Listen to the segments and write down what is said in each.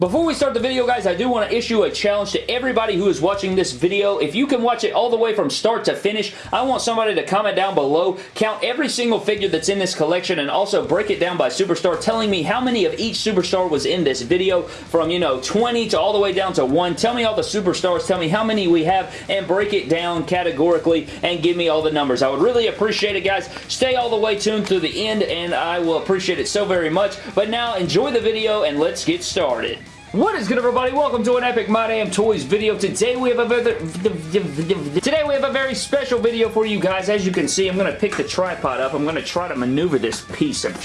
Before we start the video, guys, I do want to issue a challenge to everybody who is watching this video. If you can watch it all the way from start to finish, I want somebody to comment down below, count every single figure that's in this collection, and also break it down by superstar, telling me how many of each superstar was in this video, from, you know, 20 to all the way down to 1. Tell me all the superstars, tell me how many we have, and break it down categorically, and give me all the numbers. I would really appreciate it, guys. Stay all the way tuned through the end, and I will appreciate it so very much. But now, enjoy the video, and let's get started. What is good everybody? Welcome to an Epic My Damn Toys video. Today we have a very today we have a very special video for you guys. As you can see, I'm going to pick the tripod up. I'm going to try to maneuver this piece of.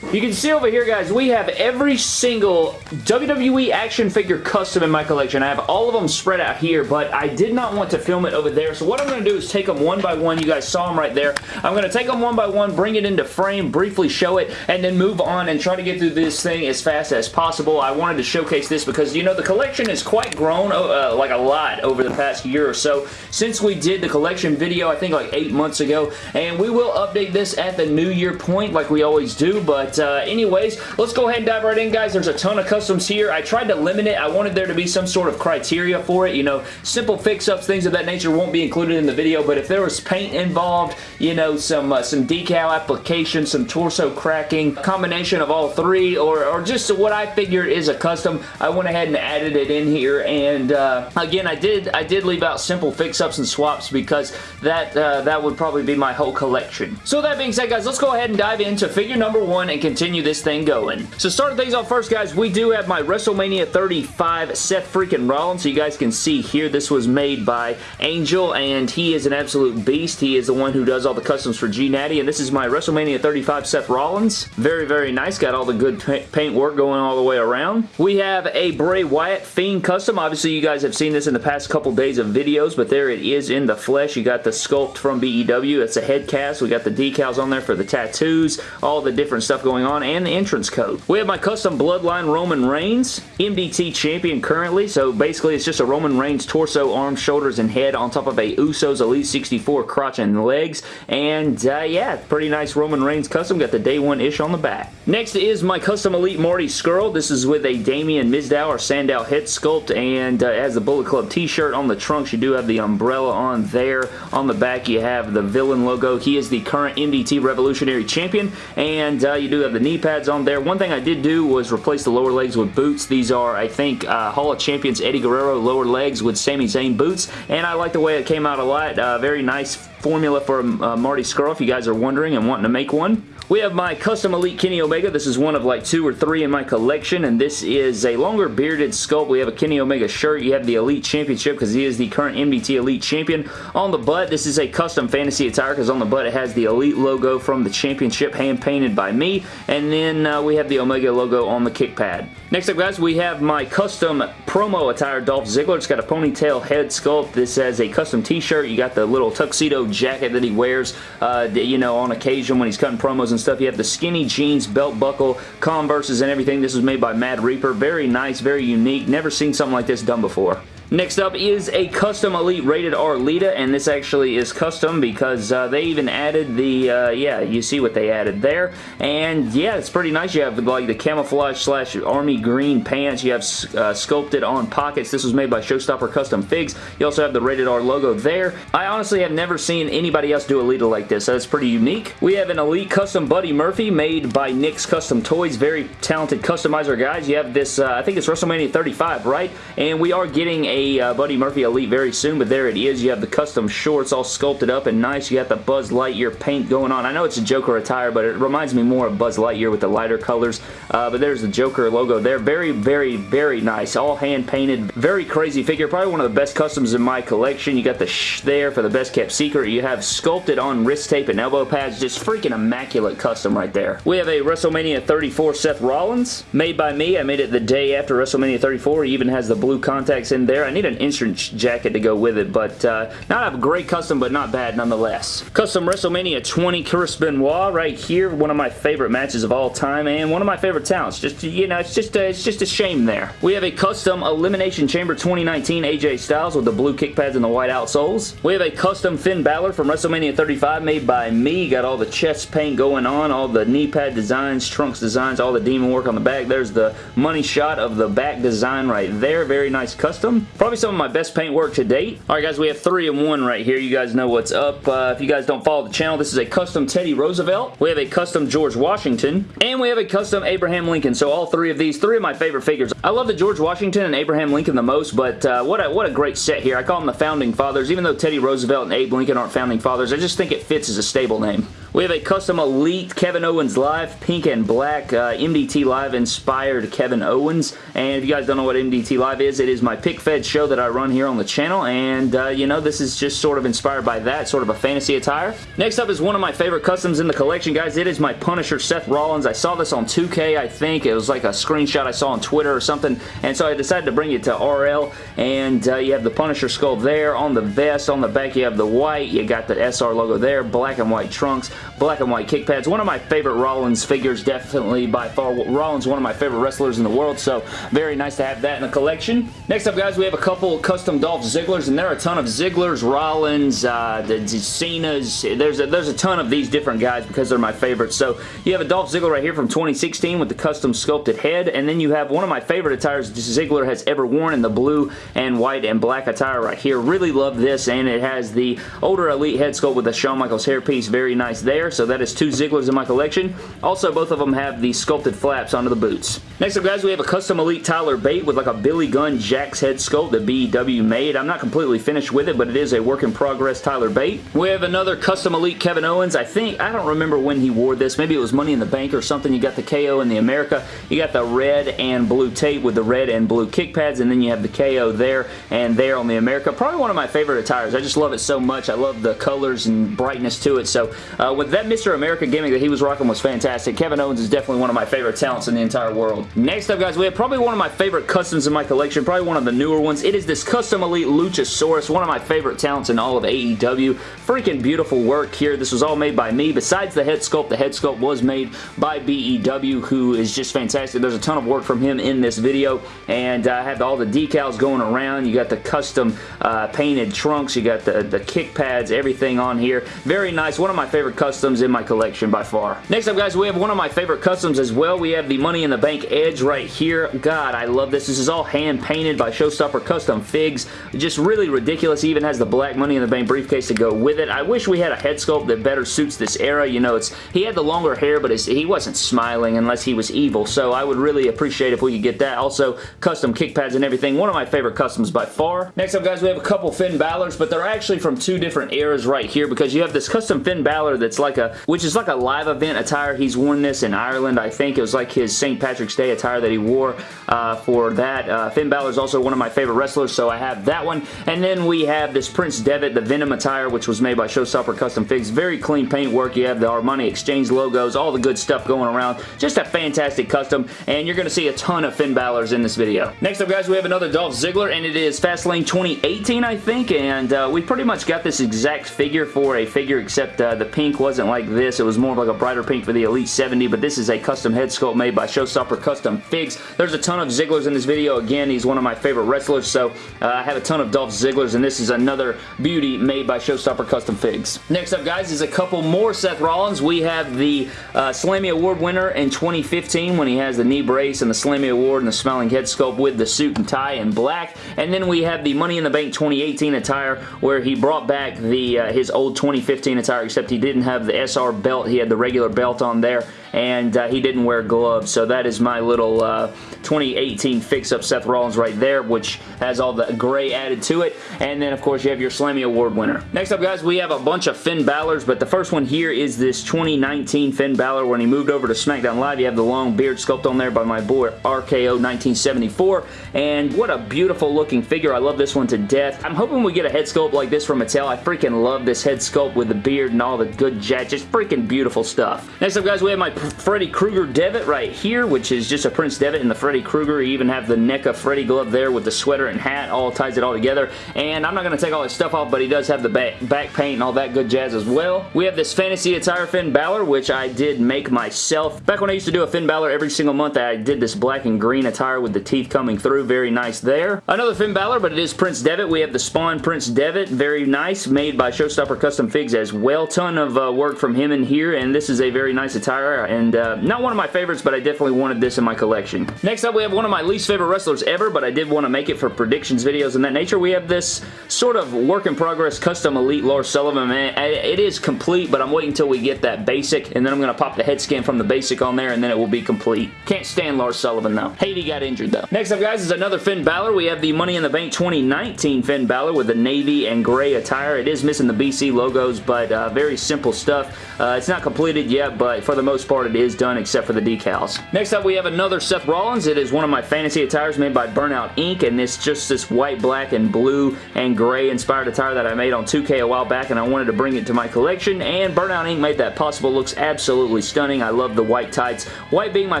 You can see over here, guys, we have every single WWE action figure custom in my collection. I have all of them spread out here, but I did not want to film it over there. So what I'm going to do is take them one by one. You guys saw them right there. I'm going to take them one by one, bring it into frame, briefly show it, and then move on and try to get through this thing as fast as possible. I wanted to showcase this because, you know, the collection has quite grown, uh, like a lot over the past year or so since we did the collection video, I think like eight months ago, and we will update this at the new year point like we always do, but uh, anyways, let's go ahead and dive right in, guys. There's a ton of customs here. I tried to limit it. I wanted there to be some sort of criteria for it, you know, simple fix-ups, things of that nature won't be included in the video, but if there was paint involved, you know, some uh, some decal application, some torso cracking, combination of all three, or, or just what I figured is a custom I went ahead and added it in here and uh, again I did I did leave out simple fix-ups and swaps because that uh, that would probably be my whole collection. So that being said guys let's go ahead and dive into figure number one and continue this thing going. So starting things off first guys we do have my WrestleMania 35 Seth freaking Rollins so you guys can see here this was made by Angel and he is an absolute beast. He is the one who does all the customs for G Natty and this is my WrestleMania 35 Seth Rollins. Very very nice got all the good paint work going all the way around. We have a Bray Wyatt Fiend Custom. Obviously, you guys have seen this in the past couple days of videos, but there it is in the flesh. You got the sculpt from BEW. It's a head cast. We got the decals on there for the tattoos, all the different stuff going on, and the entrance code. We have my custom Bloodline Roman Reigns, MDT champion currently, so basically it's just a Roman Reigns torso, arms, shoulders, and head on top of a Usos Elite 64 crotch and legs, and uh, yeah, pretty nice Roman Reigns custom. Got the day one-ish on the back. Next is my custom Elite Marty Scurll. This is with a Damien Mizdow or Sandow head sculpt and uh, has the Bullet Club t-shirt on the trunks. You do have the umbrella on there. On the back you have the villain logo. He is the current MDT Revolutionary Champion and uh, you do have the knee pads on there. One thing I did do was replace the lower legs with boots. These are, I think, uh, Hall of Champions Eddie Guerrero lower legs with Sami Zayn boots and I like the way it came out a lot. Uh, very nice formula for uh, Marty Scurll if you guys are wondering and wanting to make one. We have my custom Elite Kenny Omega. This is one of like two or three in my collection, and this is a longer bearded sculpt. We have a Kenny Omega shirt. You have the Elite Championship because he is the current MDT Elite Champion. On the butt, this is a custom fantasy attire because on the butt it has the Elite logo from the Championship hand-painted by me, and then uh, we have the Omega logo on the kick pad. Next up, guys, we have my custom promo attire Dolph Ziggler. It's got a ponytail head sculpt. This has a custom t-shirt. You got the little tuxedo jacket that he wears, uh, you know, on occasion when he's cutting promos and stuff. You have the skinny jeans, belt buckle, Converses and everything. This was made by Mad Reaper. Very nice, very unique. Never seen something like this done before. Next up is a custom Elite Rated R Lita, and this actually is custom because uh, they even added the, uh, yeah, you see what they added there, and yeah, it's pretty nice. You have like the camouflage slash army green pants. You have uh, sculpted on pockets. This was made by Showstopper Custom Figs. You also have the Rated R logo there. I honestly have never seen anybody else do a Lita like this, so that's pretty unique. We have an Elite Custom Buddy Murphy made by Nick's Custom Toys. Very talented customizer, guys. You have this, uh, I think it's WrestleMania 35, right? And we are getting a a uh, Buddy Murphy Elite very soon, but there it is. You have the custom shorts all sculpted up and nice. You got the Buzz Lightyear paint going on. I know it's a Joker attire, but it reminds me more of Buzz Lightyear with the lighter colors, uh, but there's the Joker logo there. Very, very, very nice. All hand-painted. Very crazy figure. Probably one of the best customs in my collection. You got the sh there for the best kept secret. You have sculpted on wrist tape and elbow pads. Just freaking immaculate custom right there. We have a WrestleMania 34 Seth Rollins made by me. I made it the day after WrestleMania 34. He even has the blue contacts in there. I need an insurance jacket to go with it, but uh, not a great custom, but not bad nonetheless. Custom WrestleMania 20 Chris Benoit right here. One of my favorite matches of all time, and one of my favorite talents. Just, you know, it's just a, it's just a shame there. We have a custom Elimination Chamber 2019 AJ Styles with the blue kick pads and the white outsoles. We have a custom Finn Balor from WrestleMania 35 made by me. Got all the chest paint going on, all the knee pad designs, trunks designs, all the demon work on the back. There's the money shot of the back design right there. Very nice custom. Probably some of my best paint work to date. Alright guys, we have three and one right here. You guys know what's up. Uh, if you guys don't follow the channel, this is a custom Teddy Roosevelt. We have a custom George Washington. And we have a custom Abraham Lincoln. So all three of these, three of my favorite figures. I love the George Washington and Abraham Lincoln the most, but uh, what, a, what a great set here. I call them the Founding Fathers. Even though Teddy Roosevelt and Abe Lincoln aren't Founding Fathers, I just think it fits as a stable name. We have a custom Elite Kevin Owens Live, pink and black, uh, MDT Live inspired Kevin Owens. And if you guys don't know what MDT Live is, it is my pick fed show that I run here on the channel. And, uh, you know, this is just sort of inspired by that, sort of a fantasy attire. Next up is one of my favorite customs in the collection, guys. It is my Punisher Seth Rollins. I saw this on 2K, I think. It was like a screenshot I saw on Twitter or something. And so I decided to bring it to RL. And uh, you have the Punisher skull there on the vest. On the back, you have the white. You got the SR logo there. Black and white trunks black and white kick pads. One of my favorite Rollins figures, definitely by far. Rollins, one of my favorite wrestlers in the world, so very nice to have that in the collection. Next up, guys, we have a couple custom Dolph Zigglers, and there are a ton of Zigglers, Rollins, uh, the Cena's. There's a, there's a ton of these different guys because they're my favorites. So you have a Dolph Ziggler right here from 2016 with the custom sculpted head, and then you have one of my favorite attires Ziggler has ever worn in the blue and white and black attire right here. Really love this, and it has the older Elite head sculpt with the Shawn Michaels hairpiece. Very nice there there, so that is two Zigglers in my collection. Also, both of them have the sculpted flaps onto the boots. Next up, guys, we have a custom Elite Tyler Bate with like a Billy Gunn Jakks head sculpt that BW made. I'm not completely finished with it, but it is a work in progress Tyler Bate. We have another custom Elite Kevin Owens. I think, I don't remember when he wore this. Maybe it was Money in the Bank or something. You got the KO in the America. You got the red and blue tape with the red and blue kick pads, and then you have the KO there and there on the America. Probably one of my favorite attires. I just love it so much. I love the colors and brightness to it. So uh, with that Mr. America gimmick that he was rocking was fantastic. Kevin Owens is definitely one of my favorite talents in the entire world. Next up, guys, we have probably one of my favorite customs in my collection, probably one of the newer ones. It is this Custom Elite Luchasaurus, one of my favorite talents in all of AEW. Freaking beautiful work here. This was all made by me. Besides the head sculpt, the head sculpt was made by BEW, who is just fantastic. There's a ton of work from him in this video, and I uh, have all the decals going around. You got the custom uh, painted trunks. You got the, the kick pads, everything on here. Very nice. One of my favorite customs in my collection by far. Next up, guys, we have one of my favorite customs as well. We have the Money in the Bank Edge right here. God, I love this. This is all hand-painted by Showstopper Custom Figs. Just really ridiculous. He even has the black Money in the Bank briefcase to go with it. I wish we had a head sculpt that better suits this era. You know, it's he had the longer hair, but he wasn't smiling unless he was evil, so I would really appreciate if we could get that. Also, custom kick pads and everything. One of my favorite customs by far. Next up, guys, we have a couple Finn Balor's, but they're actually from two different eras right here because you have this custom Finn Balor that's like a, which is like a live event attire. He's worn this in Ireland, I think. It was like his St. Patrick's Day attire that he wore uh, for that. Uh, Finn Balor is also one of my favorite wrestlers, so I have that one. And then we have this Prince Devitt, the Venom attire, which was made by Showstopper Custom Figs. Very clean paint work. You have the Armani Exchange logos, all the good stuff going around. Just a fantastic custom, and you're going to see a ton of Finn Balor's in this video. Next up, guys, we have another Dolph Ziggler, and it is Fastlane 2018, I think, and uh, we pretty much got this exact figure for a figure, except uh, the pink wasn't like this. It was more of like a brighter pink for the Elite 70, but this is a custom head sculpt made by Showstopper Custom Figs. There's a ton of Zigglers in this video. Again, he's one of my favorite wrestlers, so uh, I have a ton of Dolph Zigglers, and this is another beauty made by Showstopper Custom Figs. Next up, guys, is a couple more Seth Rollins. We have the uh, Slammy Award winner in 2015 when he has the knee brace and the Slammy Award and the smiling head sculpt with the suit and tie in black. And then we have the Money in the Bank 2018 attire where he brought back the uh, his old 2015 attire, except he didn't have the SR belt. He had the regular belt on there and uh, he didn't wear gloves. So that is my little uh, 2018 fix-up Seth Rollins right there, which has all the gray added to it. And then, of course, you have your Slammy Award winner. Next up, guys, we have a bunch of Finn Balor's, but the first one here is this 2019 Finn Balor when he moved over to SmackDown Live. You have the long beard sculpt on there by my boy RKO 1974, and what a beautiful looking figure. I love this one to death. I'm hoping we get a head sculpt like this from Mattel. I freaking love this head sculpt with the beard and all the good jet. Just freaking beautiful stuff. Next up, guys, we have my Freddy Krueger Devitt right here, which is just a Prince Devitt and the Freddy Krueger. You even have the NECA Freddy glove there with the sweater and hat, all ties it all together. And I'm not going to take all his stuff off, but he does have the back, back paint and all that good jazz as well. We have this Fantasy Attire Finn Balor, which I did make myself. Back when I used to do a Finn Balor every single month, I did this black and green attire with the teeth coming through. Very nice there. Another Finn Balor, but it is Prince Devitt. We have the Spawn Prince Devitt. Very nice. Made by Showstopper Custom Figs as well. Ton of uh, work from him in here, and this is a very nice attire, and uh, not one of my favorites, but I definitely wanted this in my collection. Next up, we have one of my least favorite wrestlers ever, but I did want to make it for predictions videos and that nature. We have this sort of work in progress custom elite Lars Sullivan. Man, it is complete, but I'm waiting until we get that basic, and then I'm going to pop the head scan from the basic on there, and then it will be complete. Can't stand Lars Sullivan, though. He got injured, though. Next up, guys, is another Finn Balor. We have the Money in the Bank 2019 Finn Balor with the navy and gray attire. It is missing the BC logos, but uh, very simple stuff. Uh, it's not completed yet, but for the most part, it is done except for the decals. Next up, we have another Seth Rollins. It is one of my fantasy attires made by Burnout Inc. And it's just this white, black, and blue and gray inspired attire that I made on 2K a while back, and I wanted to bring it to my collection. And Burnout Inc. made that possible. Looks absolutely stunning. I love the white tights. White being my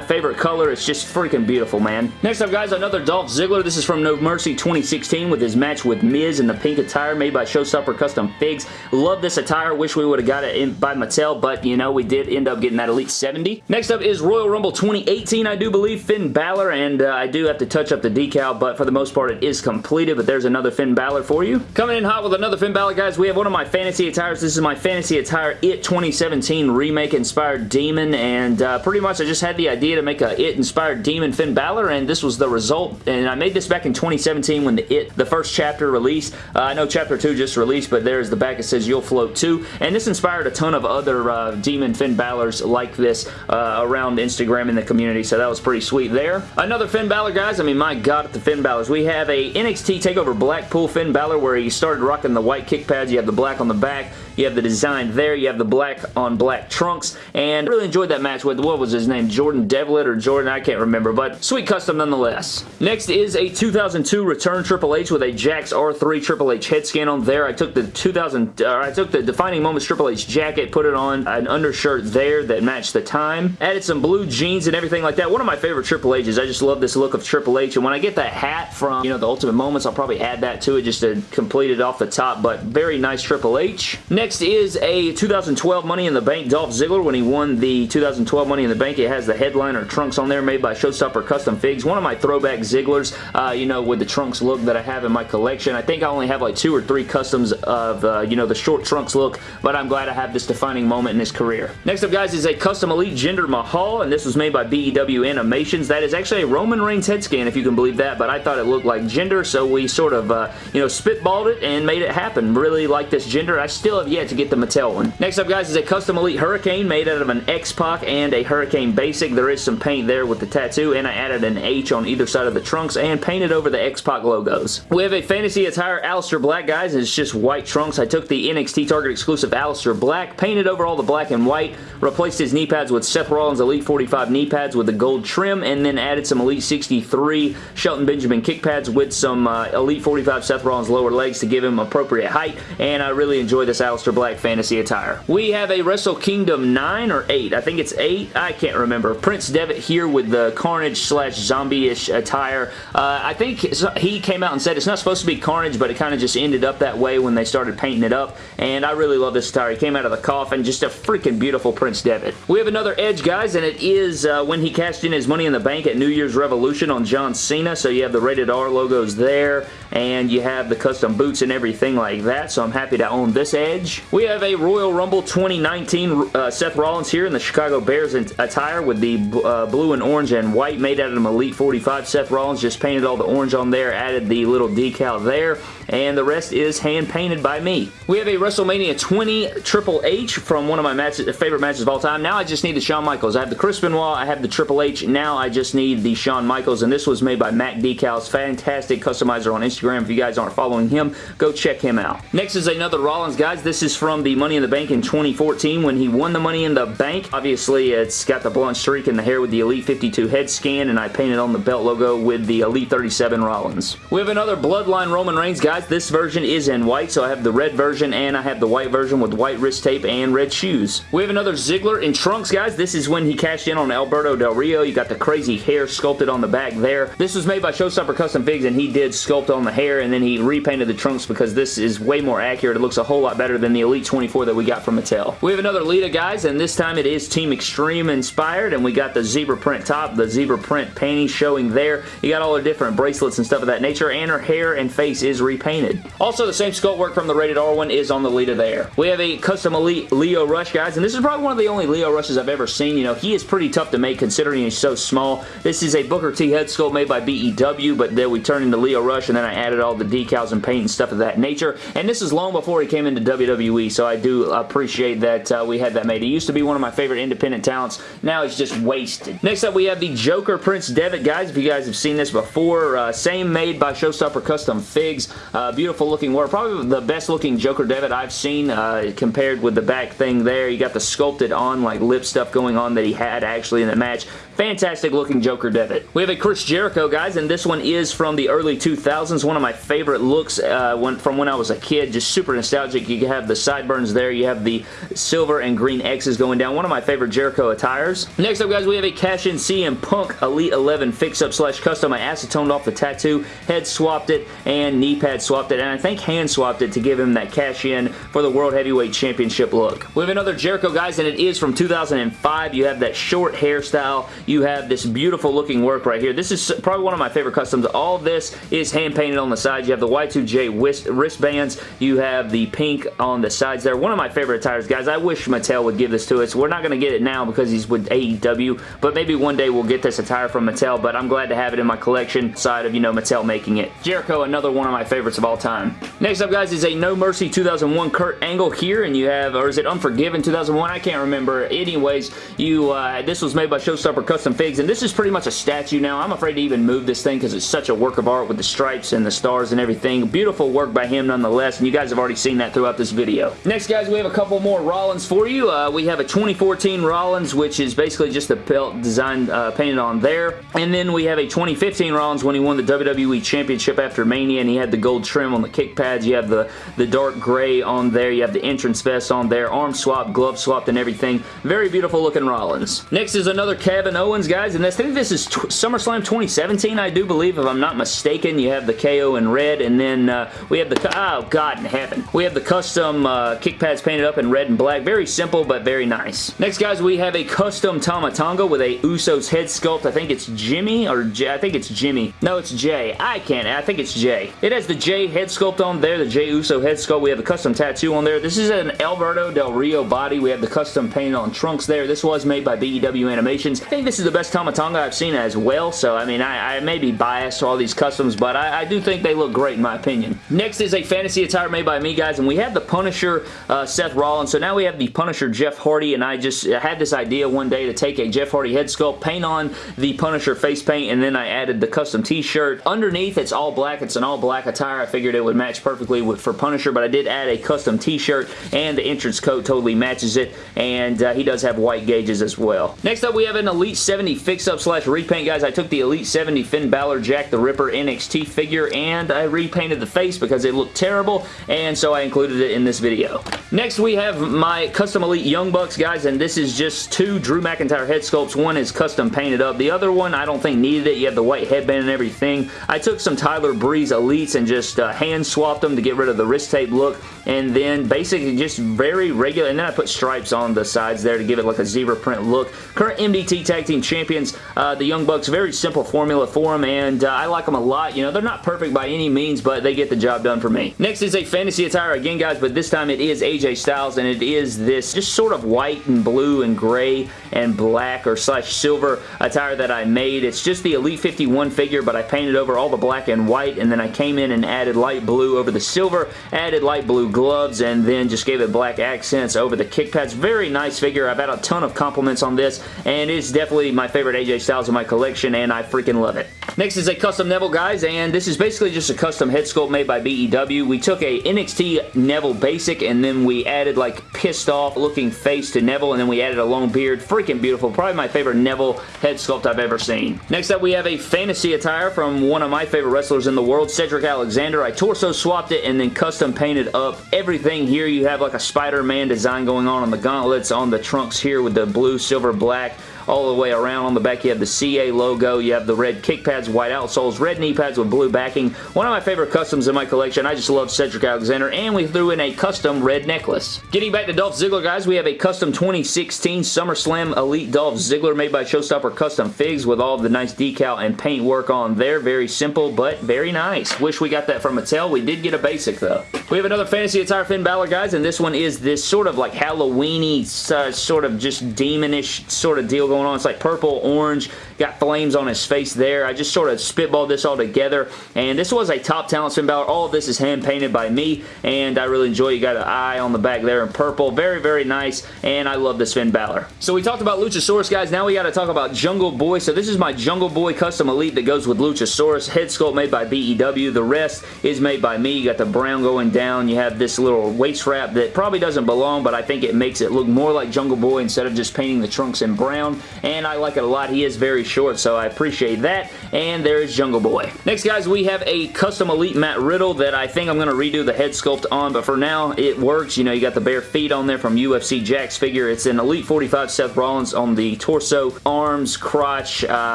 favorite color, it's just freaking beautiful, man. Next up, guys, another Dolph Ziggler. This is from No Mercy 2016 with his match with Miz in the pink attire made by Showstopper Custom Figs. Love this attire. Wish we would have got it by Mattel, but, you know, we did end up getting that Elite 70. Next up is Royal Rumble 2018, I do believe, Finn Balor, and uh, I do have to touch up the decal, but for the most part, it is completed, but there's another Finn Balor for you. Coming in hot with another Finn Balor, guys, we have one of my fantasy attires. This is my fantasy attire It 2017 remake-inspired Demon, and uh, pretty much I just had the idea to make a It-inspired Demon Finn Balor, and this was the result, and I made this back in 2017 when the It, the first chapter released. Uh, I know Chapter 2 just released, but there's the back. It says You'll Float too, and this inspired a ton of other uh, Demon Finn Balors like this uh, around Instagram in the community, so that was pretty sweet there. Another Finn Balor, guys. I mean, my God, the Finn Balors. We have a NXT TakeOver Blackpool Finn Balor where he started rocking the white kick pads. You have the black on the back. You have the design there. You have the black on black trunks. And really enjoyed that match with, what was his name? Jordan Devlin or Jordan? I can't remember. But sweet custom nonetheless. Next is a 2002 Return Triple H with a Jakks R3 Triple H head scan on there. I took the 2000, uh, I took the Defining Moments Triple H jacket, put it on an undershirt there that matched the time. Added some blue jeans and everything like that. One of my favorite Triple H's. I just love this look of Triple H. And when I get that hat from, you know, the Ultimate Moments, I'll probably add that to it just to complete it off the top. But very nice Triple H. Next Next is a 2012 Money in the Bank Dolph Ziggler when he won the 2012 Money in the Bank. It has the headliner trunks on there made by Showstopper Custom Figs. One of my throwback Zigglers, uh, you know, with the trunks look that I have in my collection. I think I only have like two or three customs of, uh, you know, the short trunks look, but I'm glad I have this defining moment in his career. Next up, guys, is a custom Elite Jinder Mahal, and this was made by BEW Animations. That is actually a Roman Reigns head scan, if you can believe that, but I thought it looked like Jinder, so we sort of, uh, you know, spitballed it and made it happen. Really like this Jinder. I still have yet to get the Mattel one. Next up, guys, is a custom Elite Hurricane made out of an X-Pac and a Hurricane Basic. There is some paint there with the tattoo, and I added an H on either side of the trunks and painted over the X-Pac logos. We have a Fantasy Attire Aleister Black, guys. It's just white trunks. I took the NXT Target exclusive Aleister Black, painted over all the black and white, replaced his knee pads with Seth Rollins Elite 45 knee pads with the gold trim, and then added some Elite 63 Shelton Benjamin kick pads with some uh, Elite 45 Seth Rollins lower legs to give him appropriate height, and I really enjoy this Aleister Black fantasy attire. We have a Wrestle Kingdom 9 or 8. I think it's 8. I can't remember. Prince Devitt here with the Carnage slash zombie-ish attire. Uh, I think he came out and said it's not supposed to be Carnage, but it kind of just ended up that way when they started painting it up, and I really love this attire. He came out of the coffin. Just a freaking beautiful Prince Devitt. We have another Edge, guys, and it is uh, when he cashed in his Money in the Bank at New Year's Revolution on John Cena, so you have the Rated R logos there, and you have the custom boots and everything like that, so I'm happy to own this Edge. We have a Royal Rumble 2019 uh, Seth Rollins here in the Chicago Bears attire with the uh, blue and orange and white made out of an Elite 45. Seth Rollins just painted all the orange on there, added the little decal there, and the rest is hand painted by me. We have a WrestleMania 20 Triple H from one of my matches, favorite matches of all time. Now I just need the Shawn Michaels. I have the Chris Benoit, I have the Triple H. Now I just need the Shawn Michaels, and this was made by Mac Decals. Fantastic customizer on Instagram. If you guys aren't following him, go check him out. Next is another Rollins, guys. This is from the Money in the Bank in 2014 when he won the Money in the Bank. Obviously, it's got the blonde streak in the hair with the Elite 52 head scan, and I painted on the belt logo with the Elite 37 Rollins. We have another Bloodline Roman Reigns, guys. This version is in white, so I have the red version and I have the white version with white wrist tape and red shoes. We have another Ziggler in trunks, guys. This is when he cashed in on Alberto Del Rio. You got the crazy hair sculpted on the back there. This was made by Showstopper Custom Figs, and he did sculpt on the hair, and then he repainted the trunks because this is way more accurate. It looks a whole lot better than the Elite 24 that we got from Mattel. We have another Lita, guys, and this time it is Team Extreme inspired, and we got the zebra print top, the zebra print panties showing there. You got all the different bracelets and stuff of that nature, and her hair and face is repainted. Also, the same sculpt work from the Rated R one is on the Lita there. We have a custom Elite Lio Rush, guys, and this is probably one of the only Lio Rushes I've ever seen. You know, he is pretty tough to make considering he's so small. This is a Booker T head sculpt made by BEW, but then we turned into Lio Rush, and then I added all the decals and paint and stuff of that nature, and this is long before he came into WWE, so I do appreciate that uh, we had that made. He used to be one of my favorite independent talents. Now he's just wasted. Next up, we have the Joker Prince Devitt, guys. If you guys have seen this before, uh, same made by Showstopper Custom Figs. Uh, beautiful looking work. Probably the best looking Joker Devitt I've seen uh, compared with the back thing there. You got the sculpted on like lip stuff going on that he had actually in the match. Fantastic looking Joker Devitt. We have a Chris Jericho, guys, and this one is from the early 2000s. One of my favorite looks uh, when, from when I was a kid. Just super nostalgic. You have the sideburns there. You have the silver and green X's going down. One of my favorite Jericho attires. Next up, guys, we have a cash-in CM Punk Elite 11 fix-up slash custom. I acetoned off the tattoo, head swapped it, and knee pad swapped it, and I think hand swapped it to give him that cash-in for the World Heavyweight Championship look. We have another Jericho, guys, and it is from 2005. You have that short hairstyle you have this beautiful looking work right here. This is probably one of my favorite customs. All this is hand painted on the sides. You have the Y2J wristbands. You have the pink on the sides there. One of my favorite tires, guys. I wish Mattel would give this to us. We're not going to get it now because he's with AEW, but maybe one day we'll get this attire from Mattel, but I'm glad to have it in my collection side of, you know, Mattel making it. Jericho, another one of my favorites of all time. Next up, guys, is a No Mercy 2001 Kurt Angle here, and you have, or is it Unforgiven 2001? I can't remember. Anyways, you, uh, this was made by Showstopper Custom Figs, and this is pretty much a statue now. I'm afraid to even move this thing because it's such a work of art with the stripes and the stars and everything. Beautiful work by him nonetheless, and you guys have already seen that throughout this video. Next, guys, we have a couple more Rollins for you. Uh, we have a 2014 Rollins, which is basically just a belt design uh, painted on there. And then we have a 2015 Rollins when he won the WWE Championship after Mania, and he had the gold trim on the kick pads. You have the, the dark gray on there. You have the entrance vest on there. Arm swap, glove swapped, and everything. Very beautiful looking Rollins. Next is another Kevin Owens, guys, and I think this is SummerSlam 2017, I do believe, if I'm not mistaken. You have the KO in red, and then uh, we have the... Oh, God in heaven. We have the custom uh, kick pads painted up in red and black. Very simple, but very nice. Next, guys, we have a custom Tama Tonga with a Usos head sculpt. I think it's Jimmy, or J I think it's Jimmy. No, it's Jay. I can't. I think it's Jay. It has the Jay head sculpt on there, the Jay Uso head sculpt. We have a custom tattoo on there. This is an Alberto Del Rio body. We have the custom paint on trunks there. This was made by BEW Animations. I think this is the best Tama Tonga I've seen as well, so I mean, I, I may be biased to all these customs, but I, I, do think they look great in my opinion. Next is a fantasy attire made by me, guys, and we have the Punisher uh, Seth Rollins, so now we have the Punisher Jeff Hardy, and I just had this idea one day to take a Jeff Hardy head sculpt, paint on the Punisher face paint, and then I added the custom t-shirt. Underneath, it's all black. It's an all black attire. I figured it would match perfectly with, for Punisher, but I did add a custom t-shirt, and the entrance coat totally matches it, and uh, he does have white gauges as well. Next up, we have an Elite 70 fix-up slash repaint, guys. I took the Elite 70 Finn Balor Jack the Ripper NXT figure, and I repainted the face because it looked terrible, and so I included it in this video. Next, we have my Custom Elite Young Bucks, guys, and this is just two Drew McIntyre head sculpts. One is custom painted up. The other one, I don't think needed it. You have the white headband and everything. I took some Tyler Breeze Elites and just uh, hand swapped them to get rid of the wrist tape look, and then basically just very regular, and then I put stripes on the sides there to give it like a zebra print look. Current MDT Tag Team Champions, uh, the Young Bucks, very simple formula for them, and uh, I like them a lot. You know, they're not perfect by any means, but they get the job done for me. Next is a fantasy attire again, guys, but this time it is AJ Styles, and it is this just sort of white and blue and gray and black or slash silver attire that I made. It's just the Elite 51 figure, but I painted over all the black and white, and then I came in and added light blue over the silver, added light blue gloves, and then just gave it black accents over the kick pads. Very nice figure. I've had a ton of compliments on this, and it's definitely my favorite AJ Styles in my collection, and I freaking love it. Next is a custom Neville, guys, and this is basically just a custom head sculpt made by BEW. We took a NXT Neville basic, and then we added like pissed off looking face to Neville, and then we added a long beard. Freaking beautiful. Probably my favorite Neville head sculpt I've ever seen. Next up, we have a fantasy attire from one of my favorite wrestlers in the world, Cedric Alexander. I torso swapped it and then custom painted up everything here. You have like a Spider-Man design going on on the gauntlets, on the trunks here with the blue, silver, black all the way around. On the back, you have the CA logo. You have the red kick pads, white outsoles, red knee pads with blue backing. One of my favorite customs in my collection. I just love Cedric Alexander, and we threw in a custom red necklace. Getting back to Dolph Ziggler, guys, we have a custom 2016 SummerSlam Elite Dolph Ziggler made by Showstopper Custom Figs with all of the nice decal and paint work on there. Very simple, but very nice. Wish we got that from Mattel. We did get a basic, though. We have another fantasy attire Finn Balor, guys, and this one is this sort of like Halloweeny, uh, sort of just demonish sort of deal going on. It's like purple, orange, got flames on his face there. I just sort of spitballed this all together, and this was a top talent Finn Balor. All of this is hand painted by me, and I really enjoy You got an eye on the back there in purple. Very, very nice, and I love this Finn Balor. So we talked about Luchasaurus, guys. Now we got to talk about Jungle Boy. So this is my Jungle Boy Custom Elite that goes with Luchasaurus. Head sculpt made by BEW. The rest is made by me. You got the brown going down. You have this little waist wrap that probably doesn't belong, but I think it makes it look more like Jungle Boy instead of just painting the trunks in brown, and I like it a lot. He is very short, so I appreciate that, and there is Jungle Boy. Next, guys, we have a custom Elite Matt Riddle that I think I'm going to redo the head sculpt on, but for now, it works. You know, you got the bare feet on there from UFC Jakks figure. It's an Elite 45 Seth Rollins on the torso, arms, crotch, uh,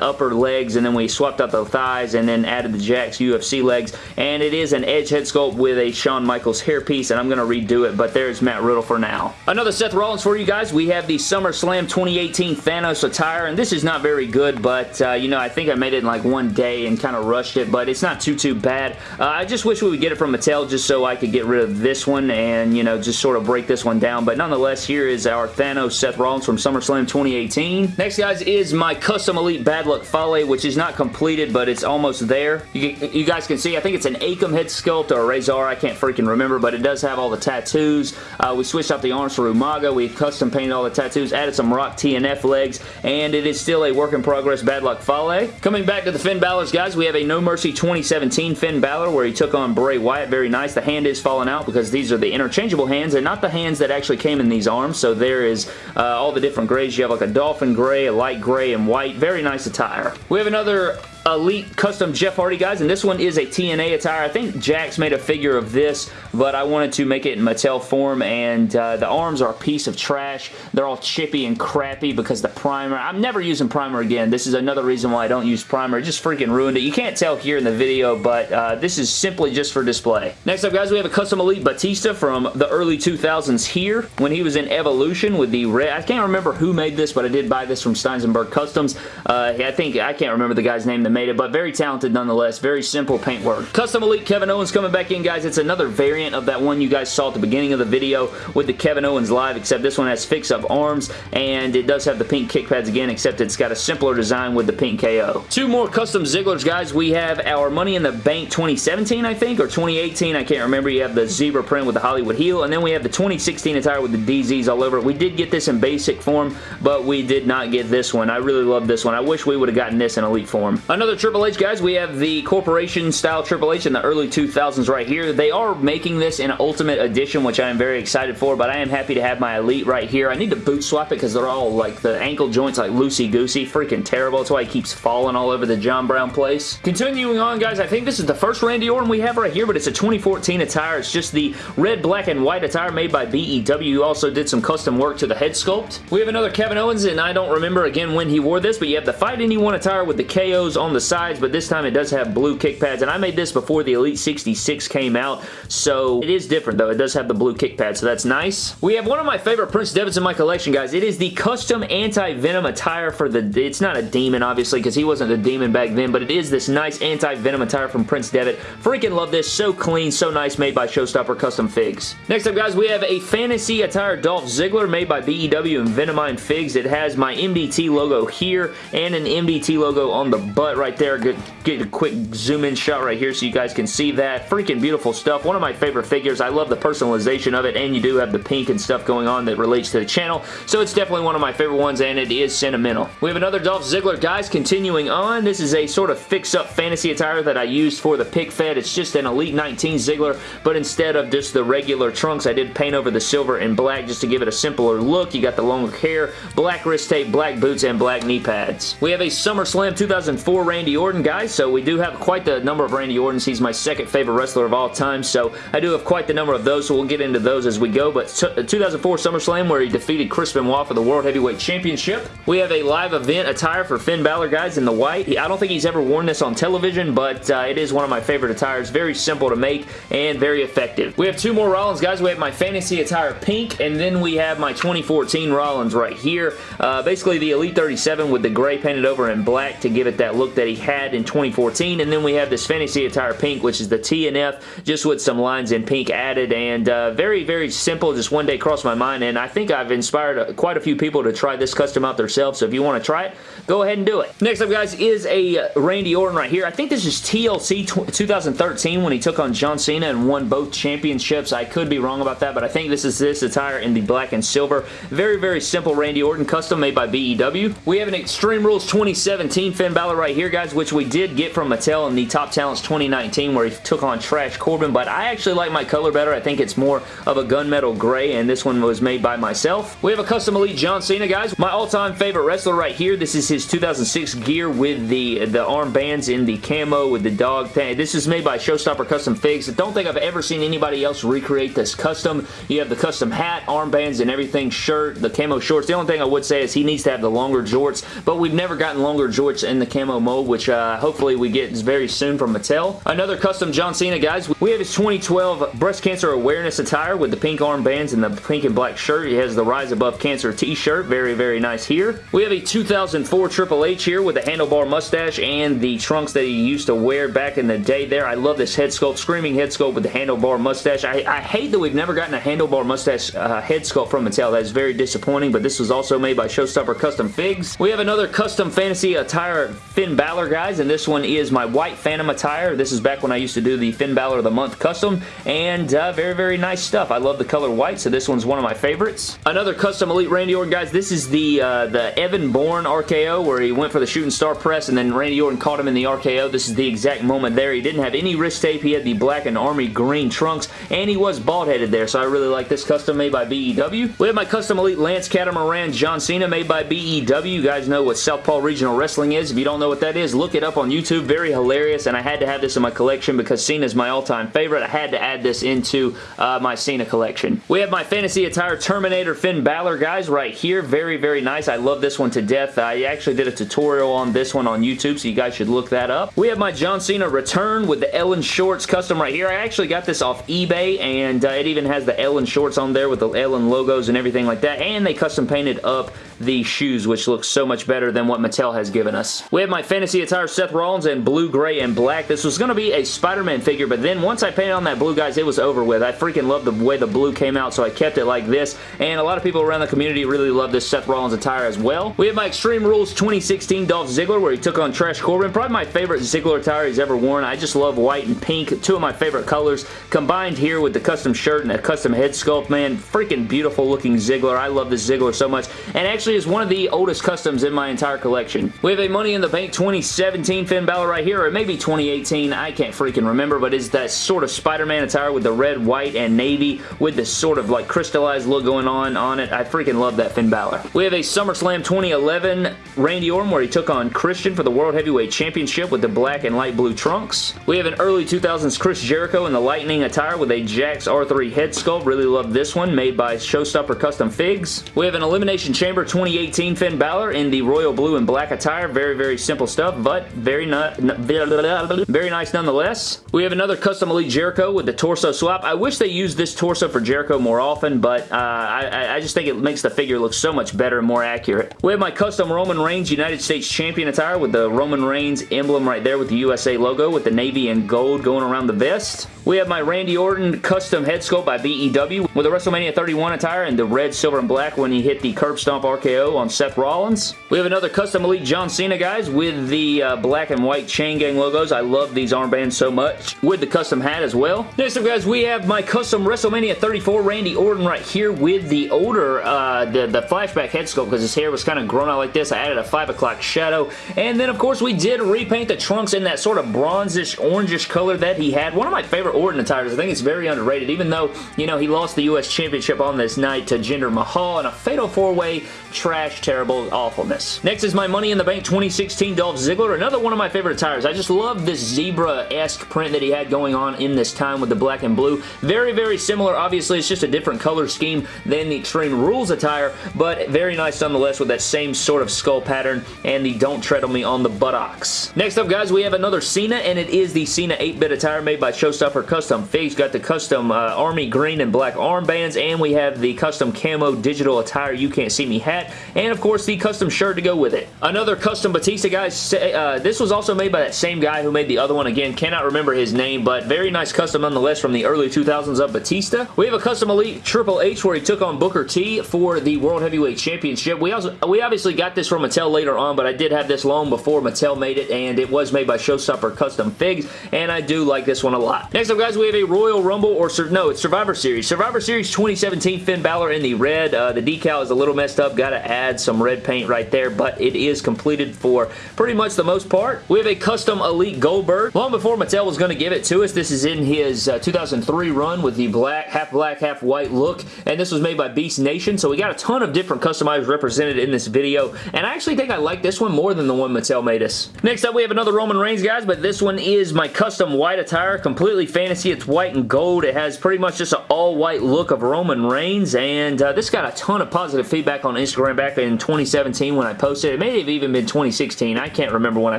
upper legs, and then we swapped out the thighs and then added the Jakks UFC legs, and it is an edge head sculpt with a Shawn Michaels hairpiece, and I'm going to redo it, but there's Matt Riddle for now. Another Seth Rollins for you guys. We have the SummerSlam 2018 Thanos attire, and this is not very good, but, uh, you know, I think I made it in like one day and kind of rushed it, but it's not too, too bad. Uh, I just wish we would get it from Mattel just so I could get rid of this one and, you know, just sort of break this one down, but nonetheless, here is our Thanos Seth Rollins from SummerSlam 2018. Next, guys, is my Custom Elite Bad Luck Fale, which is not completed, but it's almost there. You, you guys can see, I think it's an Akam head sculpt or a Razor, I can't freaking remember, but it does have all the tattoos. Uh, we switched out the arms for Umaga. We custom painted all the tattoos, added some Rock TNF legs, and it is still a work in progress Bad Luck Fale. Coming back to the Finn Balor's, guys, we have a No Mercy 2017 Finn Balor where he took on Bray Wyatt. Very nice. The hand is falling out because these are the interchangeable hands and not the hands that actually came in these arms. So there is uh, all the different grays. You have like a dolphin gray, a light gray, and white. Very nice attire. We have another Elite Custom Jeff Hardy, guys, and this one is a TNA attire. I think Jakks made a figure of this, but I wanted to make it in Mattel form, and uh, the arms are a piece of trash. They're all chippy and crappy because the primer, I'm never using primer again. This is another reason why I don't use primer. It just freaking ruined it. You can't tell here in the video, but uh, this is simply just for display. Next up, guys, we have a Custom Elite Batista from the early 2000s here when he was in Evolution with the red. I can't remember who made this, but I did buy this from Steinsenberg Customs. Uh, I think, I can't remember the guy's name that made it, but very talented nonetheless. Very simple paint work. Custom Elite Kevin Owens coming back in, guys. It's another variant of that one you guys saw at the beginning of the video with the Kevin Owens Live, except this one has fix-up arms, and it does have the pink kick pads again, except it's got a simpler design with the pink KO. Two more custom Zigglers, guys. We have our Money in the Bank 2017, I think, or 2018. I can't remember. You have the zebra print with the Hollywood heel, and then we have the 2016 attire with the DZs all over it. We did get this in basic form, but we did not get this one. I really love this one. I wish we would have gotten this in Elite form. Another Triple H, guys. We have the Corporation style Triple H in the early 2000s right here. They are making this in Ultimate Edition, which I am very excited for, but I am happy to have my Elite right here. I need to boot swap it because they're all like the ankle joints like loosey-goosey. Freaking terrible. That's why he keeps falling all over the John Brown place. Continuing on, guys, I think this is the first Randy Orton we have right here, but it's a 2014 attire. It's just the red, black, and white attire made by BEW. Also did some custom work to the head sculpt. We have another Kevin Owens, and I don't remember again when he wore this, but you have the Fight Anyone attire with the KOs on the sides, but this time it does have blue kick pads, and I made this before the Elite 66 came out, so it is different though. It does have the blue kick pad, so that's nice. We have one of my favorite Prince Devitt's in my collection, guys. It is the custom anti-venom attire for the... It's not a demon, obviously, because he wasn't a demon back then, but it is this nice anti-venom attire from Prince Devitt. Freaking love this. So clean, so nice, made by Showstopper Custom Figs. Next up, guys, we have a fantasy attire Dolph Ziggler made by BEW and Venomine Figs. It has my MDT logo here and an MDT logo on the butt right there. Get, get a quick zoom in shot right here so you guys can see that. Freaking beautiful stuff. One of my favorite figures. I love the personalization of it and you do have the pink and stuff going on that relates to the channel. So it's definitely one of my favorite ones and it is sentimental. We have another Dolph Ziggler. Guys, continuing on. This is a sort of fix-up fantasy attire that I used for the pick fed. It's just an Elite 19 Ziggler, but instead of just the regular trunks, I did paint over the silver and black just to give it a simpler look. You got the longer hair, black wrist tape, black boots, and black knee pads. We have a SummerSlam 2004 Randy Orton, guys, so we do have quite the number of Randy Ortons. He's my second favorite wrestler of all time, so I do have quite the number of those, so we'll get into those as we go, but 2004 SummerSlam where he defeated Chris Benoit for the World Heavyweight Championship. We have a live event attire for Finn Balor, guys, in the white. I don't think he's ever worn this on television, but uh, it is one of my favorite attires. Very simple to make and very effective. We have two more Rollins, guys. We have my fantasy attire pink, and then we have my 2014 Rollins right here. Uh, basically, the Elite 37 with the gray painted over in black to give it that look that he had in 2014, and then we have this fantasy attire pink, which is the TNF, just with some lines in pink added, and uh, very, very simple. Just one day crossed my mind, and I think I've inspired quite a few people to try this custom out themselves, so if you want to try it, go ahead and do it. Next up, guys, is a Randy Orton right here. I think this is TLC 2013 when he took on John Cena and won both championships. I could be wrong about that, but I think this is this attire in the black and silver. Very, very simple Randy Orton custom made by BEW. We have an Extreme Rules 2017 Finn Balor right here, guys, which we did get from Mattel in the Top Talents 2019 where he took on Trash Corbin, but I actually like my color better. I think it's more of a gunmetal gray, and this one was made by myself. We have a custom Elite John Cena, guys. My all-time favorite wrestler right here. This is his 2006 gear with the, the armbands in the camo with the dog thing. This is made by Showstopper Custom Figs. I don't think I've ever seen anybody else recreate this custom. You have the custom hat, armbands, and everything, shirt, the camo shorts. The only thing I would say is he needs to have the longer jorts, but we've never gotten longer jorts in the camo which uh, hopefully we get very soon from Mattel. Another custom John Cena, guys. We have his 2012 breast cancer awareness attire with the pink armbands and the pink and black shirt. He has the Rise Above Cancer t-shirt. Very, very nice here. We have a 2004 Triple H here with the handlebar mustache and the trunks that he used to wear back in the day there. I love this head sculpt. Screaming head sculpt with the handlebar mustache. I, I hate that we've never gotten a handlebar mustache uh, head sculpt from Mattel. That is very disappointing, but this was also made by Showstopper Custom Figs. We have another custom fantasy attire Finn Balor, guys, and this one is my white Phantom attire. This is back when I used to do the Finn Balor of the Month custom, and uh, very, very nice stuff. I love the color white, so this one's one of my favorites. Another custom Elite Randy Orton, guys. This is the, uh, the Evan Bourne RKO, where he went for the shooting star press, and then Randy Orton caught him in the RKO. This is the exact moment there. He didn't have any wrist tape. He had the black and army green trunks, and he was bald-headed there, so I really like this custom made by BEW. We have my custom Elite Lance Catamaran John Cena made by BEW. You guys know what Southpaw Regional Wrestling is. If you don't know what that is, look it up on YouTube. Very hilarious, and I had to have this in my collection because Cena is my all-time favorite. I had to add this into uh, my Cena collection. We have my Fantasy Attire Terminator Finn Balor, guys, right here. Very, very nice. I love this one to death. I actually did a tutorial on this one on YouTube, so you guys should look that up. We have my John Cena Return with the Ellen Shorts custom right here. I actually got this off eBay, and uh, it even has the Ellen Shorts on there with the Ellen logos and everything like that, and they custom painted up the shoes, which looks so much better than what Mattel has given us. We have my Fantasy Attire Seth Rollins in blue, gray, and black. This was going to be a Spider-Man figure, but then once I painted on that blue, guys, it was over with. I freaking love the way the blue came out, so I kept it like this, and a lot of people around the community really love this Seth Rollins attire as well. We have my Extreme Rules 2016 Dolph Ziggler, where he took on Trash Corbin. Probably my favorite Ziggler attire he's ever worn. I just love white and pink, two of my favorite colors, combined here with the custom shirt and a custom head sculpt, man. Freaking beautiful looking Ziggler. I love this Ziggler so much, and actually is one of the oldest customs in my entire collection. We have a Money in the Bank 2017 Finn Balor right here, or maybe 2018, I can't freaking remember, but it's that sort of Spider-Man attire with the red, white, and navy with this sort of like crystallized look going on on it. I freaking love that Finn Balor. We have a SummerSlam 2011 Randy Orton where he took on Christian for the World Heavyweight Championship with the black and light blue trunks. We have an early 2000s Chris Jericho in the Lightning attire with a Jakks R3 head sculpt. Really love this one, made by Showstopper Custom Figs. We have an Elimination Chamber 2018 Finn Balor in the royal blue and black attire. Very, very simple stuff, but very, very nice nonetheless. We have another custom Elite Jericho with the torso swap. I wish they used this torso for Jericho more often, but uh, I, I just think it makes the figure look so much better and more accurate. We have my custom Roman Reigns United States Champion attire with the Roman Reigns emblem right there with the USA logo with the navy and gold going around the vest. We have my Randy Orton custom head sculpt by BEW with a WrestleMania 31 attire and the red, silver, and black when he hit the curb stomp RKO on Seth Rollins. We have another custom Elite John Cena, guys, with the uh, black and white chain gang logos. I love these armbands so much. With the custom hat as well. Next up, guys, we have my custom WrestleMania 34 Randy Orton right here with the older, uh, the, the flashback head sculpt because his hair was kind of grown out like this. I added a 5 o'clock shadow. And then, of course, we did repaint the trunks in that sort of bronzish, orangish color that he had. One of my favorite Orton attires. I think it's very underrated, even though, you know, he lost the U.S. Championship on this night to Jinder Mahal in a fatal four-way trash, terrible awfulness. Next is my Money in the Bank 2016 Dolph Ziggler, another one of my favorite attires. I just love this zebra-esque print that he had going on in this time with the black and blue. Very, very similar. Obviously, it's just a different color scheme than the Extreme Rules attire, but very nice nonetheless with that same sort of skull pattern and the Don't Tread on Me on the buttocks. Next up, guys, we have another Cena, and it is the Cena 8-bit attire made by Showstopper Custom Figs. Got the custom uh, army green and black armbands, and we have the custom camo digital attire You Can't See Me hat, and of course the custom shirt to go with it. Another custom Batista, guys. Uh, this was also made by that same guy who made the other one. Again, cannot remember his name, but very nice custom nonetheless from the early 2000s of Batista. We have a custom Elite Triple H where he took on Booker T for the World Heavyweight Championship. We also we obviously got this from Mattel later on, but I did have this long before Mattel made it, and it was made by Showstopper Custom Figs, and I do like this one a lot. Next up, guys, we have a Royal Rumble, or no, it's Survivor Series. Survivor Series 2017 Finn Balor in the red. Uh, the decal is a little messed up. Got to add some red paint right there, but it is completed for pretty much the most part. We have a custom Elite Goldberg. Long before Mattel was going to give it to us, this is in his uh, 2003 run with the black, half black, half white look, and this was made by Beast Nation, so we got a ton of different customized represented in this video, and I actually think I like this one more than the one Mattel made us. Next up, we have another Roman Reigns, guys, but this one is my custom white attire, completely fantasy. It's white and gold. It has pretty much just an all-white look of Roman Reigns, and uh, this got a ton of positive feedback on Instagram back in 2017 when I posted it. It may have even been 2016. I can't remember when I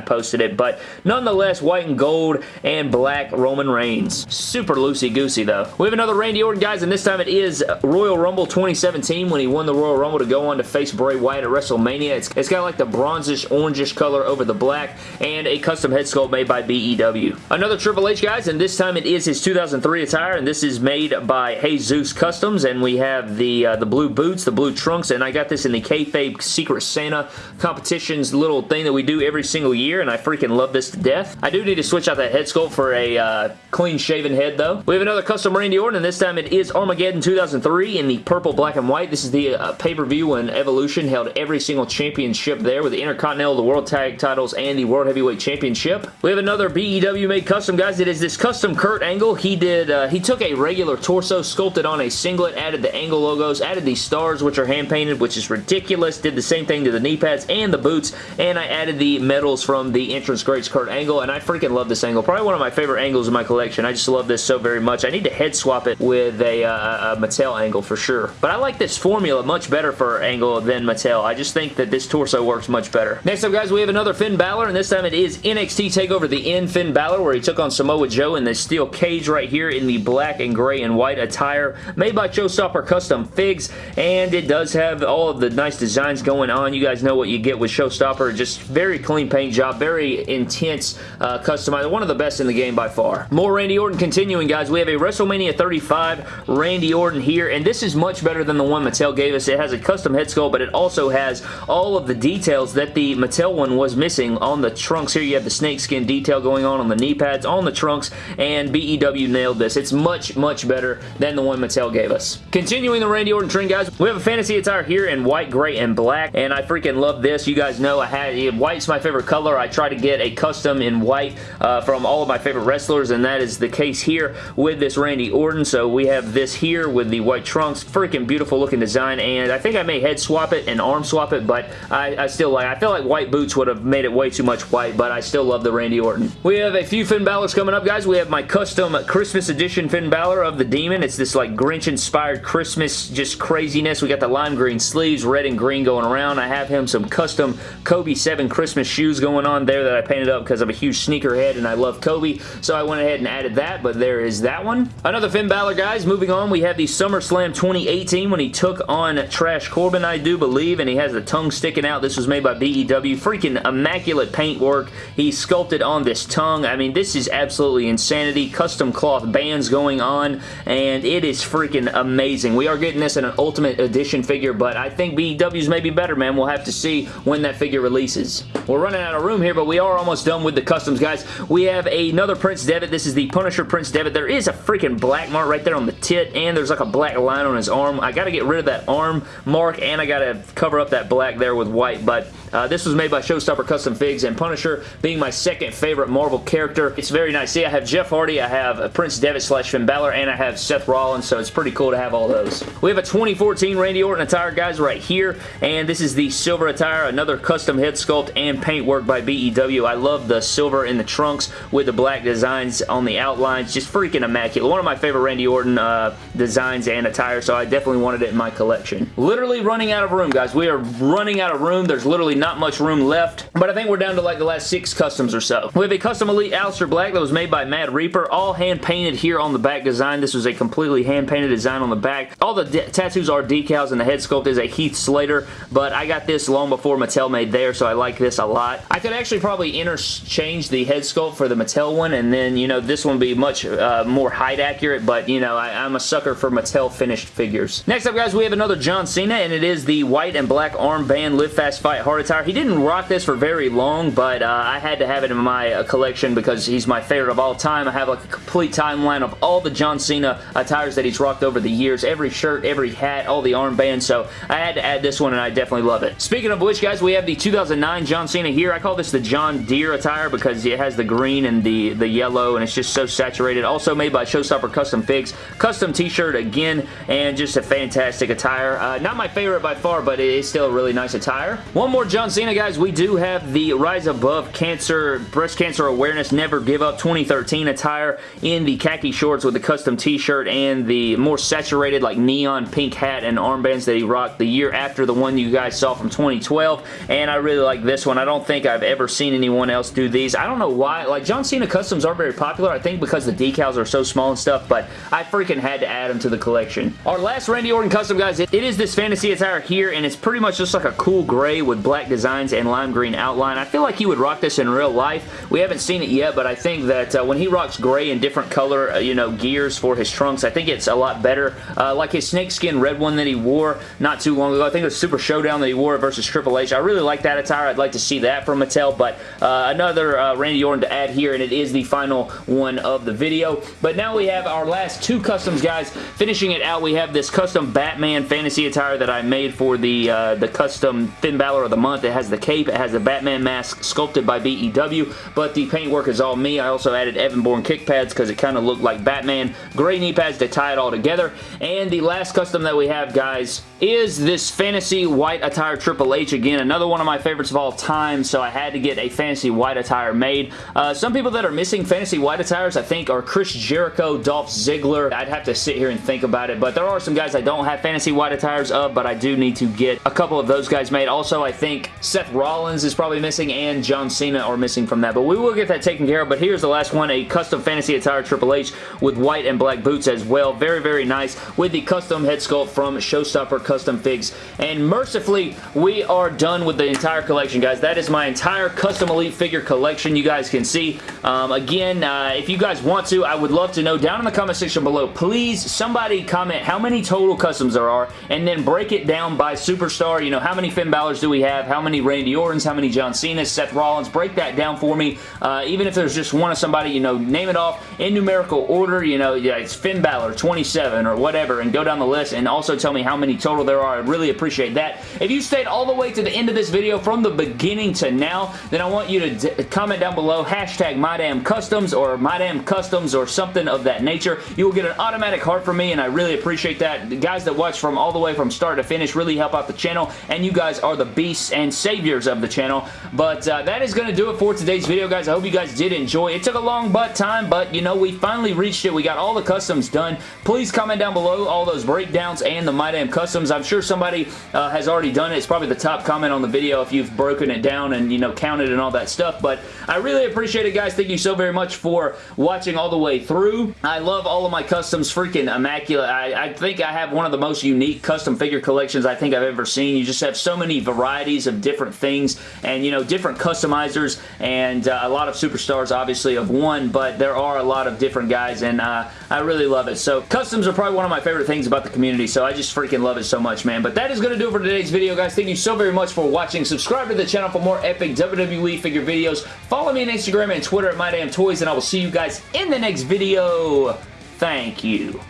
posted it, but nonetheless, white and gold and black Roman Reigns. Super loosey-goosey, though. We have another Randy Orton, guys, and this time it is Royal Rumble 2017 when he won the Royal Rumble to go on to face Bray Wyatt at WrestleMania. It's, it's got like the bronzish, orangish color over the black, and a custom head sculpt made by BEW. Another Triple H, guys, and this time it is his 2003 attire, and this is made by Jesus Customs, and we have the, uh, the blue boots, the blue trunks, and I got this in the Kayfabe Secret Santa competitions little thing that we do every single year, and I freaking love this to death. I do need to switch out that head sculpt for a uh, clean-shaven head, though. We have another custom Randy Orton, and this time it is Armageddon 2003 in the purple, black, and white. This is the uh, pay-per-view when Evolution held every single championship there with the Intercontinental, the World Tag titles, and the World Heavyweight Championship. We have another BEW made custom, guys. It is this custom Kurt Angle. He did, uh, he took a regular torso, sculpted on a singlet, added the Angle logos, added these stars, which are hand-painted, which is ridiculous. Did the same thing to the knee pads and the boots, and I added the medals from the entrance greats Kurt Angle, and I freaking love this Angle. Probably one of my favorite Angles in my collection. I just love this so very much. I need to head swap it with a, uh, a Mattel Angle for sure. But I like this formula much better for Angle than Mattel. I just think that this torso works much better. Next up, guys, we have another Finn Balor, and this time it is NXT TakeOver the End Finn Balor, where he took on Samoa Joe in the steel cage right here in the black and gray and white attire, made by Showstopper Custom Figs, and it does have all of the nice designs going on. You guys know what you get with Showstopper. Just very clean paint job, very intense uh, customized. One of the best in the game by far. More Randy Orton continuing, guys. We have a WrestleMania 35 Randy Orton here, and this is much better than the one Mattel gave us. It has a custom head sculpt, but it also has all of the details that the Mattel one was missing on the trunks. Here you have the snakeskin detail going on on the knee pads, on the trunks, and BEW nailed this. It's much, much better than the one Mattel gave us. Continuing the Randy Orton trend, guys, we have a fantasy attire here in white, gray, and black, and I freaking love this. You guys know I had white's my favorite color. I try to get a custom in white uh, from all of my favorite wrestlers, and that is the case here with this Randy Orton. So we have this here with the white trunks. Freaking beautiful looking design, and I think I may head swap it and arm swap it, but I, I still like I feel like white boots would have made it way too much white, but I still love the Randy Orton. We have a few Finn Balor's coming up, guys. We have my custom Christmas edition Finn Balor of the Demon. It's this like Grinch-inspired Christmas just craziness. We got the lime green sleeves, red and green going around. I have him some custom Kobe 7 Christmas shoes going on there that I painted up because I'm a huge sneakerhead and I love Kobe, so I went ahead and added that, but there is that one. Another Finn Balor, guys. Moving on, we have the SummerSlam 2018 when he took on Trash Corbin, I do believe, and he has the tongue sticking out. This was made by BEW. Freaking immaculate paint work. He sculpted on this tongue. I mean, this is absolutely insanity. Custom cloth bands going on, and it is freaking amazing. We are getting this in an Ultimate Edition figure, but I think BEW's may be better, man. We'll have to see when that figure releases. We're running out of room here, but we are almost done with the customs, guys. We have another Prince Devitt. This is the Punisher Prince Devitt. There is a freaking black mark right there on the tit, and there's like a black line on his arm. I got to get rid of that arm mark, and I got to cover up that black there with white, but Uh, this was made by Showstopper Custom Figs, and Punisher being my second favorite Marvel character. It's very nice. See, I have Jeff Hardy, I have Prince Devitt slash Finn Balor, and I have Seth Rollins, so it's pretty cool to have all those. We have a 2014 Randy Orton attire, guys, right here, and this is the silver attire, another custom head sculpt and paint work by BEW. I love the silver in the trunks with the black designs on the outlines. Just freaking immaculate. One of my favorite Randy Orton uh, designs and attire, so I definitely wanted it in my collection. Literally running out of room, guys. We are running out of room. There's literally not much room left, but I think we're down to like the last six customs or so. We have a custom Elite Aleister Black that was made by Mad Reaper, all hand painted here on the back design. This was a completely hand painted design on the back. All the tattoos are decals and the head sculpt is a Heath Slater, but I got this long before Mattel made there, so I like this a lot. I could actually probably interchange the head sculpt for the Mattel one, and then, you know, this one be much uh, more height accurate, but, you know, I, I'm a sucker for Mattel finished figures. Next up, guys, we have another John Cena, and it is the white and black armband Live Fast Fight Hard He didn't rock this for very long, but uh, I had to have it in my uh, collection because he's my favorite of all time. I have like a complete timeline of all the John Cena attires that he's rocked over the years. Every shirt, every hat, all the armbands, so I had to add this one, and I definitely love it. Speaking of which, guys, we have the 2009 John Cena here. I call this the John Deere attire because it has the green and the, the yellow, and it's just so saturated. Also made by Showstopper Custom Figs. Custom t-shirt again, and just a fantastic attire. Uh, not my favorite by far, but it is still a really nice attire. One more John Cena, guys. We do have the Rise Above Cancer, Breast Cancer Awareness Never Give Up 2013 attire in the khaki shorts with the custom t-shirt and the more saturated like neon pink hat and armbands that he rocked the year after the one you guys saw from 2012 and I really like this one. I don't think I've ever seen anyone else do these. I don't know why. Like John Cena customs aren't very popular. I think because the decals are so small and stuff but I freaking had to add them to the collection. Our last Randy Orton custom guys, it is this fantasy attire here and it's pretty much just like a cool gray with black designs and lime green outline. I feel like he would rock this in real life. We haven't seen it yet but I think that uh, when he rocks gray and different color uh, you know gears for his trunks I think it's a lot better. Uh, like his snakeskin red one that he wore not too long ago. I think it was Super Showdown that he wore versus Triple H. I really like that attire. I'd like to see that from Mattel but uh, another uh, Randy Orton to add here and it is the final one of the video. But now we have our last two customs guys. Finishing it out we have this custom Batman fantasy attire that I made for the uh, the custom Finn Balor of the month. It has the cape. It has the Batman mask sculpted by BEW but the paintwork is all me. I also added Evan Bourne kick pads because it kind of looked like Batman. Gray knee pads to tie it all together. And the last custom that we have, guys, is this Fantasy White Attire Triple H. Again, another one of my favorites of all time, so I had to get a Fantasy White Attire made. Uh, some people that are missing Fantasy White Attires, I think, are Chris Jericho, Dolph Ziggler. I'd have to sit here and think about it, but there are some guys I don't have Fantasy White Attires of, but I do need to get a couple of those guys made. Also, I think Seth Rollins is probably missing, and John Cena are missing from that, but we will get that taken care of, but here's the last one, a custom Fantasy Attire Triple H with white and black boots as well. Very, very nice with the custom head sculpt from Showstopper Custom Figs. And mercifully, we are done with the entire collection, guys. That is my entire custom Elite figure collection you guys can see. Um, again, uh, if you guys want to, I would love to know down in the comment section below, please somebody comment how many total customs there are and then break it down by superstar. You know, how many Finn Balor's do we have? How many Randy Ortons? How many John Cena's? Seth Rollins? Break that down for me. Uh, even if there's just one of somebody, you know, name it off in numerical order. You know, yeah, it's Finn Balor, 27 or whatever, and go down the list and also tell me how many total there are. I'd really appreciate that. If you stayed all the way to the end of this video from the beginning to now, then I want you to comment down below hashtag MyDamnCustoms or MyDamnCustoms or something of that nature. You will get an automatic heart from me and I really appreciate that. The guys that watch from all the way from start to finish really help out the channel and you guys are the beasts and saviors of the channel. But uh, that is going to do it for today's video, guys. I hope you guys did enjoy. It took a long butt time, but you know, we finally reached it. We got all the customs done. Please comment down below all those breakdowns and the My Damn Customs. I'm sure somebody uh, has already done it. It's probably the top comment on the video if you've broken it down and, you know, counted and all that stuff. But I really appreciate it, guys. Thank you so very much for watching all the way through. I love all of my customs. Freaking immaculate. I, I think I have one of the most unique custom figure collections I think I've ever seen. You just have so many varieties of different things and, you know, different customizers and uh, a lot of superstars, obviously, of one, but there are a lot of different guys and uh, I really love it. So customs are probably one of my favorite things about the community, so I just freaking love it so much, man. But that is going to do it for today's video, guys. Thank you so very much for watching. Subscribe to the channel for more epic WWE figure videos. Follow me on Instagram and Twitter at MyDamnToys, and I will see you guys in the next video. Thank you.